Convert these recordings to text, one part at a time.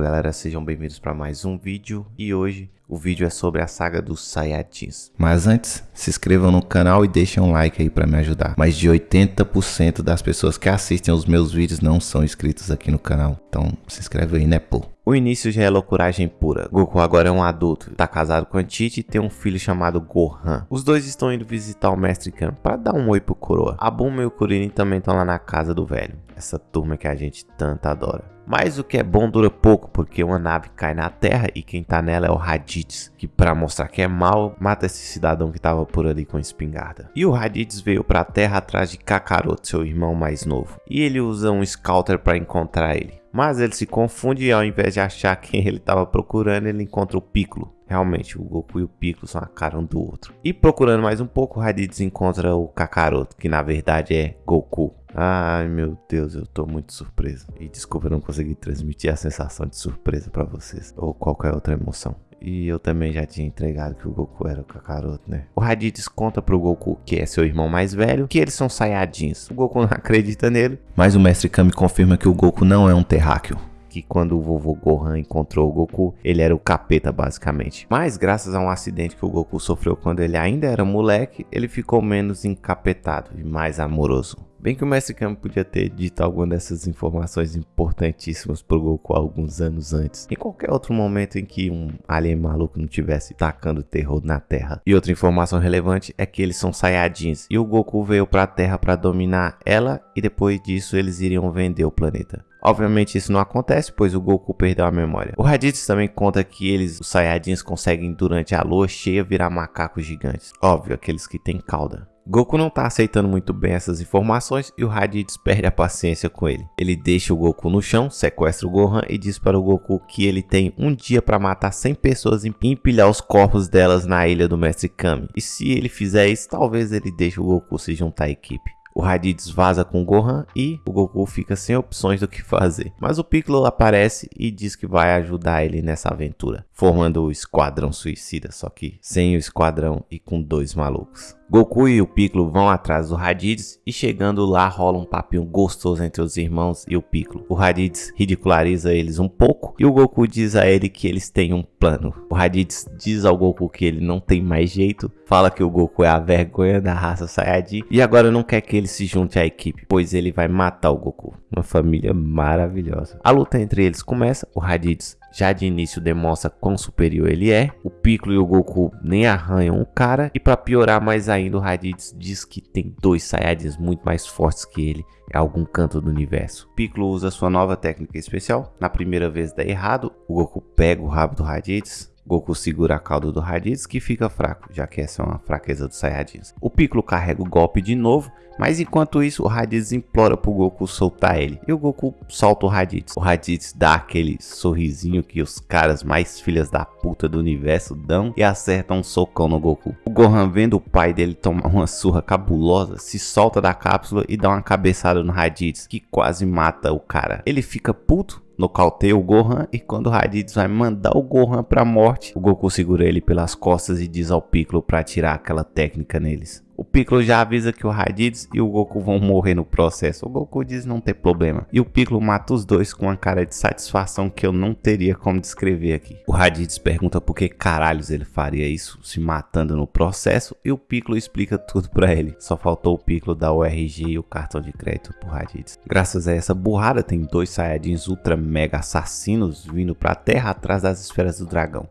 Opa galera, sejam bem-vindos para mais um vídeo e hoje o vídeo é sobre a saga dos Saiyajins. Mas antes, se inscrevam no canal e deixem um like aí para me ajudar. Mais de 80% das pessoas que assistem os meus vídeos não são inscritos aqui no canal, então se inscreve aí né pô. O início já é loucuragem pura. Goku agora é um adulto, tá casado com a Tite e tem um filho chamado Gohan. Os dois estão indo visitar o Mestre Kami para dar um oi pro coroa. A Bulma e o Kuririn também estão lá na casa do velho. Essa turma que a gente tanto adora. Mas o que é bom dura pouco, porque uma nave cai na Terra e quem tá nela é o Raditz, que para mostrar que é mal, mata esse cidadão que tava por ali com espingarda. E o Raditz veio pra Terra atrás de Kakaroto, seu irmão mais novo, e ele usa um Scouter para encontrar ele. Mas ele se confunde e ao invés de achar quem ele estava procurando, ele encontra o Piccolo. Realmente, o Goku e o Piccolo são a cara um do outro. E procurando mais um pouco, o Raditz encontra o Kakaroto, que na verdade é Goku. Ai meu Deus, eu tô muito surpreso. E desculpa eu não conseguir transmitir a sensação de surpresa para vocês. Ou qualquer outra emoção. E eu também já tinha entregado que o Goku era o Kakaroto, né? O Raditz conta pro Goku, que é seu irmão mais velho, que eles são Saiyajins. O Goku não acredita nele. Mas o Mestre Kami confirma que o Goku não é um terráqueo que quando o vovô Gohan encontrou o Goku, ele era o capeta basicamente. Mas graças a um acidente que o Goku sofreu quando ele ainda era moleque, ele ficou menos encapetado e mais amoroso. Bem que o Mestre Kami podia ter dito alguma dessas informações importantíssimas pro Goku alguns anos antes. Em qualquer outro momento em que um alien maluco não tivesse tacando terror na Terra. E outra informação relevante é que eles são Saiyajins. E o Goku veio pra Terra para dominar ela e depois disso eles iriam vender o planeta. Obviamente isso não acontece, pois o Goku perdeu a memória. O Raditz também conta que eles, os Saiyajins, conseguem durante a lua cheia virar macacos gigantes. Óbvio, aqueles que têm cauda. Goku não tá aceitando muito bem essas informações e o Raditz perde a paciência com ele. Ele deixa o Goku no chão, sequestra o Gohan e diz para o Goku que ele tem um dia para matar 100 pessoas e empilhar os corpos delas na ilha do Mestre Kami. E se ele fizer isso, talvez ele deixe o Goku se juntar à equipe. O Raditz vaza com o Gohan e o Goku fica sem opções do que fazer. Mas o Piccolo aparece e diz que vai ajudar ele nessa aventura, formando o Esquadrão Suicida, só que sem o Esquadrão e com dois malucos. Goku e o Piccolo vão atrás do Raditz e chegando lá rola um papinho gostoso entre os irmãos e o Piccolo. O Raditz ridiculariza eles um pouco e o Goku diz a ele que eles têm um plano. O Raditz diz ao Goku que ele não tem mais jeito, fala que o Goku é a vergonha da raça Saiyajin e agora não quer que ele se junte à equipe, pois ele vai matar o Goku. Uma família maravilhosa. A luta entre eles começa, o Raditz já de início demonstra quão superior ele é. O Piccolo e o Goku nem arranham o cara. E para piorar mais ainda, o Raditz diz que tem dois Saiyajins muito mais fortes que ele em algum canto do universo. Piccolo usa sua nova técnica especial. Na primeira vez dá errado, o Goku pega o rabo do Raditz, Goku segura a cauda do Raditz que fica fraco, já que essa é uma fraqueza dos Saiyajins. O Piccolo carrega o golpe de novo, mas enquanto isso o Raditz implora pro Goku soltar ele. E o Goku solta o Raditz. O Raditz dá aquele sorrisinho que os caras mais filhas da puta do universo dão e acerta um socão no Goku. O Gohan vendo o pai dele tomar uma surra cabulosa, se solta da cápsula e dá uma cabeçada no Raditz que quase mata o cara. Ele fica puto nocauteia o Gohan e quando o Raditz vai mandar o Gohan pra morte, o Goku segura ele pelas costas e diz ao Piccolo para tirar aquela técnica neles. O Piccolo já avisa que o Raditz e o Goku vão morrer no processo. O Goku diz não ter problema. E o Piccolo mata os dois com uma cara de satisfação que eu não teria como descrever aqui. O Raditz pergunta por que caralhos ele faria isso se matando no processo e o Piccolo explica tudo para ele. Só faltou o Piccolo dar o RG e o cartão de crédito pro Raditz. Graças a essa burrada tem dois Saiyajins ultra mega assassinos vindo pra terra atrás das esferas do dragão.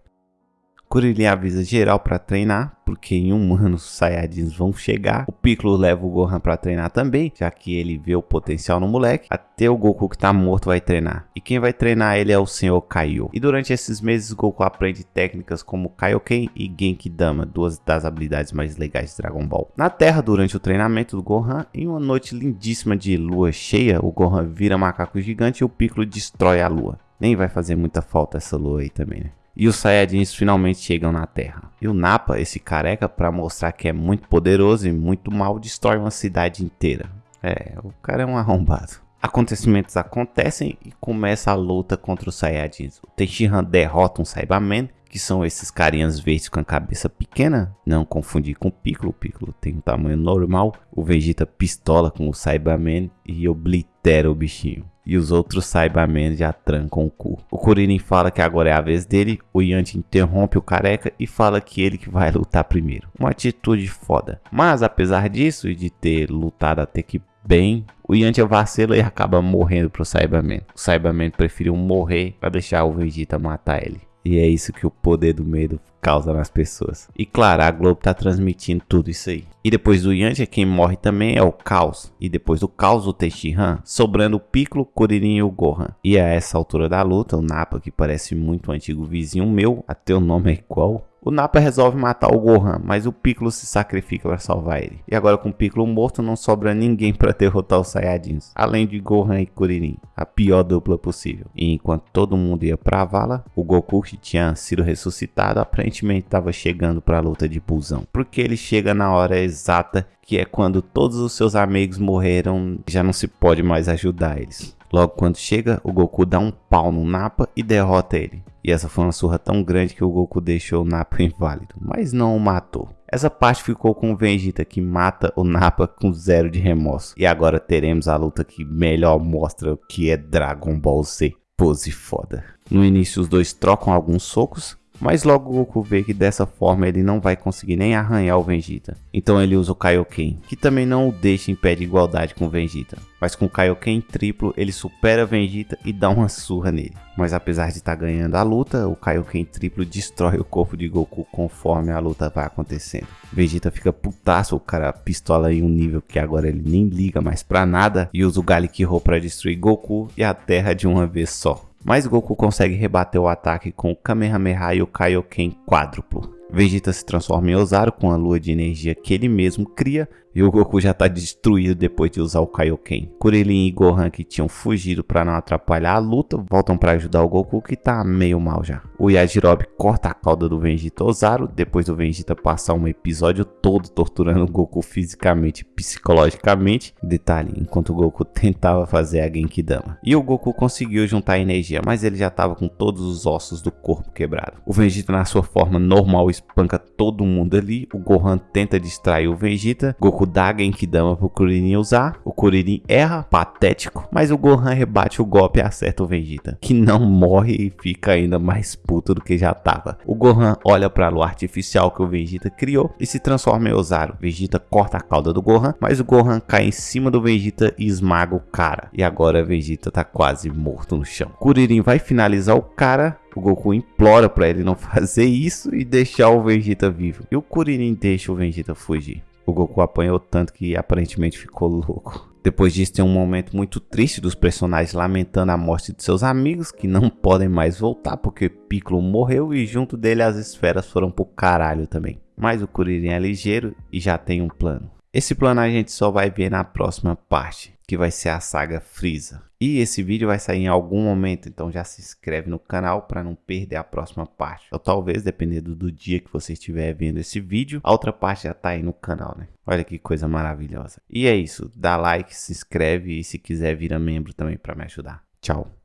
Kuririn avisa geral para treinar, porque em um ano os Saiyajins vão chegar. O Piccolo leva o Gohan para treinar também, já que ele vê o potencial no moleque. Até o Goku que tá morto vai treinar. E quem vai treinar ele é o Senhor Kaiô. E durante esses meses Goku aprende técnicas como Kaioken e Genkidama, duas das habilidades mais legais de Dragon Ball. Na Terra, durante o treinamento do Gohan, em uma noite lindíssima de lua cheia, o Gohan vira macaco gigante e o Piccolo destrói a lua. Nem vai fazer muita falta essa lua aí também, né? E os Saiyajins finalmente chegam na Terra. E o Nappa, esse careca, para mostrar que é muito poderoso e muito mal, destrói uma cidade inteira. É, o cara é um arrombado. Acontecimentos acontecem e começa a luta contra os Saiyajins. O Tenshinhan derrota um Saibaman, que são esses carinhas verdes com a cabeça pequena, não confundir com o Piccolo, o Piccolo tem um tamanho normal. O Vegeta pistola com o Saibaman e oblitera o bichinho. E os outros Cybermen já trancam o cu. O Kuririn fala que agora é a vez dele, o Yanti interrompe o careca e fala que ele que vai lutar primeiro. Uma atitude foda. Mas apesar disso e de ter lutado até que bem, o Yantia vacila e acaba morrendo pro Cyberman. O Cyberman preferiu morrer para deixar o Vegeta matar ele. E é isso que o poder do medo causa nas pessoas. E claro, a Globo tá transmitindo tudo isso aí. E depois do Yantia, quem morre também é o Caos. E depois do Caos, o Tenshinhan, sobrando o Piccolo, Kuririn e o Gohan. E a essa altura da luta, o Nappa, que parece muito um antigo vizinho meu, até o nome é igual, o Nappa resolve matar o Gohan, mas o Piccolo se sacrifica para salvar ele. E agora com o Piccolo morto não sobra ninguém para derrotar os Saiyajins, além de Gohan e Kuririn, a pior dupla possível. E enquanto todo mundo ia para a vala, o Goku que tinha sido ressuscitado aparentemente estava chegando para a luta de Busão, porque ele chega na hora exata que é quando todos os seus amigos morreram, já não se pode mais ajudar eles. Logo quando chega, o Goku dá um pau no Nappa e derrota ele. E essa foi uma surra tão grande que o Goku deixou o Nappa inválido, mas não o matou. Essa parte ficou com o Vegeta que mata o Nappa com zero de remorso. E agora teremos a luta que melhor mostra o que é Dragon Ball Z. Pose foda. No início os dois trocam alguns socos, mas logo Goku vê que dessa forma ele não vai conseguir nem arranhar o Vegeta. Então ele usa o Kaioken, que também não o deixa em pé de igualdade com o Vegeta. Mas com o Kaioken triplo ele supera o Vegeta e dá uma surra nele. Mas apesar de estar tá ganhando a luta, o Kaioken triplo destrói o corpo de Goku conforme a luta vai acontecendo. Vegeta fica putaço, o cara pistola em um nível que agora ele nem liga mais pra nada e usa o Galick Ho pra destruir Goku e a Terra de uma vez só mas Goku consegue rebater o ataque com o Kamehameha e o Kaioken quádruplo. Vegeta se transforma em Ozaru com a lua de energia que ele mesmo cria e o Goku já está destruído depois de usar o Kaioken. Kuririn e Gohan que tinham fugido para não atrapalhar a luta voltam para ajudar o Goku que está meio mal já. O Yajirobe corta a cauda do Vegeta Ozaru depois do Vegeta passar um episódio todo torturando o Goku fisicamente e psicologicamente. Detalhe, enquanto o Goku tentava fazer a Genkidama. E o Goku conseguiu juntar energia, mas ele já estava com todos os ossos do corpo quebrado. O Vegeta na sua forma normal espanca todo mundo ali. O Gohan tenta distrair o Vegeta. Goku dá Genkidama pro Kuririn usar. O Kuririn erra, patético. Mas o Gohan rebate o golpe e acerta o Vegeta. Que não morre e fica ainda mais puto do que já tava. O Gohan olha pra lua artificial que o Vegeta criou e se transforma em Ozaru. Vegeta corta a cauda do Gohan, mas o Gohan cai em cima do Vegeta e esmaga o cara. E agora Vegeta tá quase morto no chão. Kuririn vai finalizar o cara o Goku implora para ele não fazer isso e deixar o Vegeta vivo. E o Kuririn deixa o Vegeta fugir. O Goku apanhou tanto que aparentemente ficou louco. Depois disso tem um momento muito triste dos personagens lamentando a morte de seus amigos que não podem mais voltar porque Piccolo morreu e junto dele as esferas foram pro caralho também. Mas o Kuririn é ligeiro e já tem um plano. Esse plano a gente só vai ver na próxima parte, que vai ser a saga Freeza. E esse vídeo vai sair em algum momento, então já se inscreve no canal para não perder a próxima parte. Ou talvez, dependendo do dia que você estiver vendo esse vídeo, a outra parte já tá aí no canal, né? Olha que coisa maravilhosa. E é isso, dá like, se inscreve e se quiser vira membro também para me ajudar. Tchau.